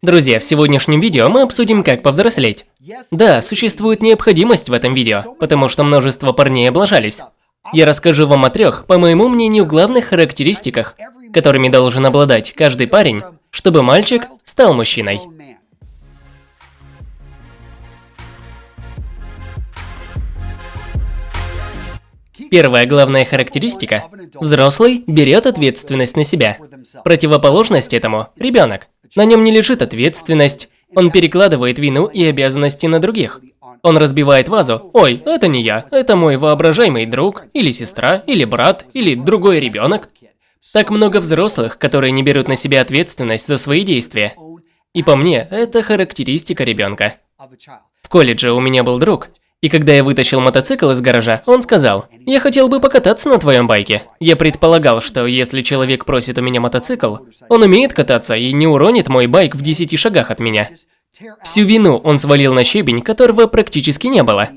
Друзья, в сегодняшнем видео мы обсудим, как повзрослеть. Да, существует необходимость в этом видео, потому что множество парней облажались. Я расскажу вам о трех, по моему мнению, главных характеристиках, которыми должен обладать каждый парень, чтобы мальчик стал мужчиной. Первая главная характеристика – взрослый берет ответственность на себя. Противоположность этому – ребенок. На нем не лежит ответственность, он перекладывает вину и обязанности на других. Он разбивает вазу. Ой, это не я, это мой воображаемый друг, или сестра, или брат, или другой ребенок. Так много взрослых, которые не берут на себя ответственность за свои действия. И по мне, это характеристика ребенка. В колледже у меня был друг, и когда я вытащил мотоцикл из гаража, он сказал, «Я хотел бы покататься на твоем байке». Я предполагал, что если человек просит у меня мотоцикл, он умеет кататься и не уронит мой байк в 10 шагах от меня. Всю вину он свалил на щебень, которого практически не было.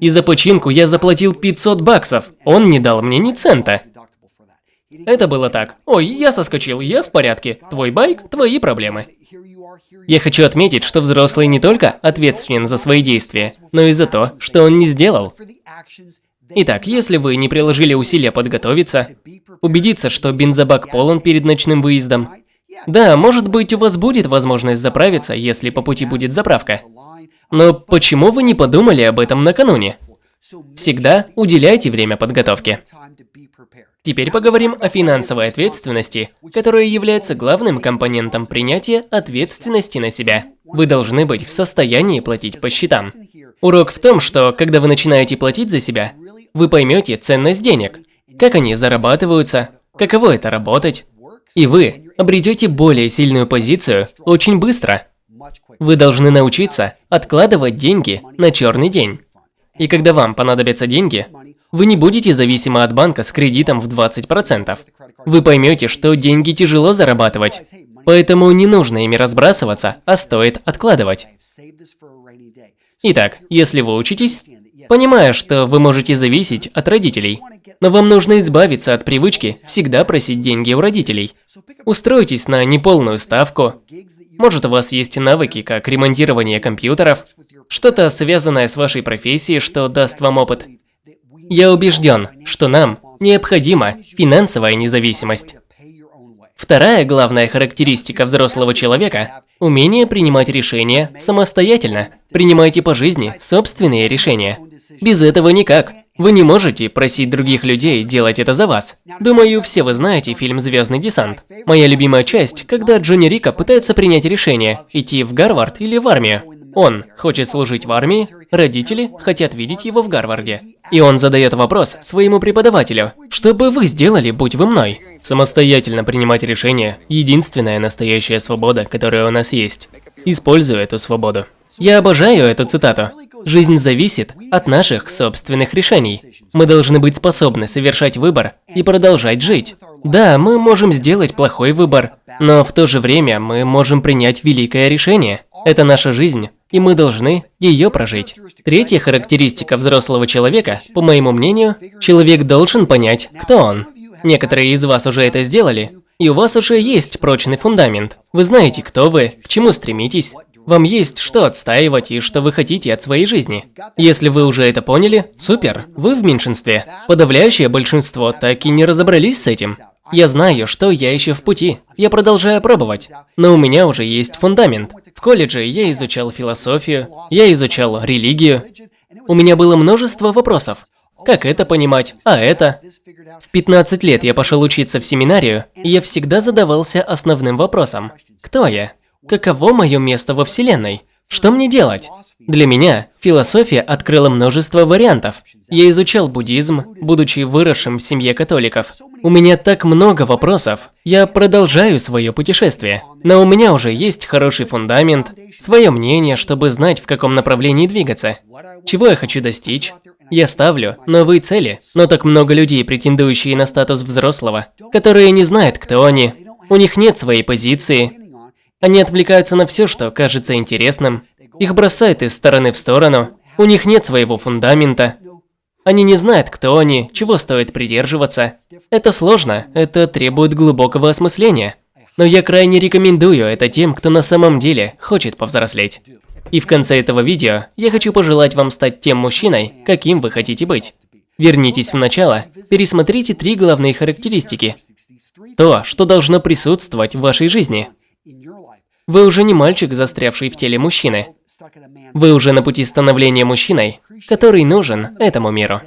И за починку я заплатил 500 баксов, он не дал мне ни цента. Это было так. Ой, я соскочил, я в порядке. Твой байк, твои проблемы. Я хочу отметить, что взрослый не только ответственен за свои действия, но и за то, что он не сделал. Итак, если вы не приложили усилия подготовиться, убедиться, что бензобак полон перед ночным выездом, да, может быть, у вас будет возможность заправиться, если по пути будет заправка. Но почему вы не подумали об этом накануне? Всегда уделяйте время подготовке. Теперь поговорим о финансовой ответственности, которая является главным компонентом принятия ответственности на себя. Вы должны быть в состоянии платить по счетам. Урок в том, что когда вы начинаете платить за себя, вы поймете ценность денег, как они зарабатываются, каково это работать, и вы обретете более сильную позицию очень быстро. Вы должны научиться откладывать деньги на черный день. И когда вам понадобятся деньги, вы не будете зависимы от банка с кредитом в 20%. Вы поймете, что деньги тяжело зарабатывать, поэтому не нужно ими разбрасываться, а стоит откладывать. Итак, если вы учитесь, понимая, что вы можете зависеть от родителей, но вам нужно избавиться от привычки всегда просить деньги у родителей. Устройтесь на неполную ставку. Может, у вас есть навыки, как ремонтирование компьютеров, что-то связанное с вашей профессией, что даст вам опыт. Я убежден, что нам необходима финансовая независимость. Вторая главная характеристика взрослого человека – умение принимать решения самостоятельно. Принимайте по жизни собственные решения. Без этого никак. Вы не можете просить других людей делать это за вас. Думаю, все вы знаете фильм «Звездный десант». Моя любимая часть, когда Джонни Рика пытается принять решение – идти в Гарвард или в армию. Он хочет служить в армии, родители хотят видеть его в Гарварде. И он задает вопрос своему преподавателю, что бы вы сделали, будь вы мной? Самостоятельно принимать решения – единственная настоящая свобода, которая у нас есть. Использую эту свободу. Я обожаю эту цитату. Жизнь зависит от наших собственных решений. Мы должны быть способны совершать выбор и продолжать жить. Да, мы можем сделать плохой выбор, но в то же время мы можем принять великое решение. Это наша жизнь, и мы должны ее прожить. Третья характеристика взрослого человека, по моему мнению, человек должен понять, кто он. Некоторые из вас уже это сделали, и у вас уже есть прочный фундамент. Вы знаете, кто вы, к чему стремитесь, вам есть что отстаивать и что вы хотите от своей жизни. Если вы уже это поняли, супер, вы в меньшинстве. Подавляющее большинство так и не разобрались с этим. Я знаю, что я еще в пути. Я продолжаю пробовать. Но у меня уже есть фундамент. В колледже я изучал философию, я изучал религию. У меня было множество вопросов. Как это понимать? А это? В 15 лет я пошел учиться в семинарию, и я всегда задавался основным вопросом. Кто я? Каково мое место во Вселенной? Что мне делать? Для меня философия открыла множество вариантов. Я изучал буддизм, будучи выросшим в семье католиков. У меня так много вопросов. Я продолжаю свое путешествие. Но у меня уже есть хороший фундамент, свое мнение, чтобы знать, в каком направлении двигаться. Чего я хочу достичь? Я ставлю новые цели, но так много людей, претендующие на статус взрослого, которые не знают, кто они. У них нет своей позиции, они отвлекаются на все, что кажется интересным. Их бросает из стороны в сторону. У них нет своего фундамента. Они не знают, кто они, чего стоит придерживаться. Это сложно, это требует глубокого осмысления. Но я крайне рекомендую это тем, кто на самом деле хочет повзрослеть. И в конце этого видео я хочу пожелать вам стать тем мужчиной, каким вы хотите быть. Вернитесь в начало, пересмотрите три главные характеристики. То, что должно присутствовать в вашей жизни. Вы уже не мальчик, застрявший в теле мужчины. Вы уже на пути становления мужчиной, который нужен этому миру.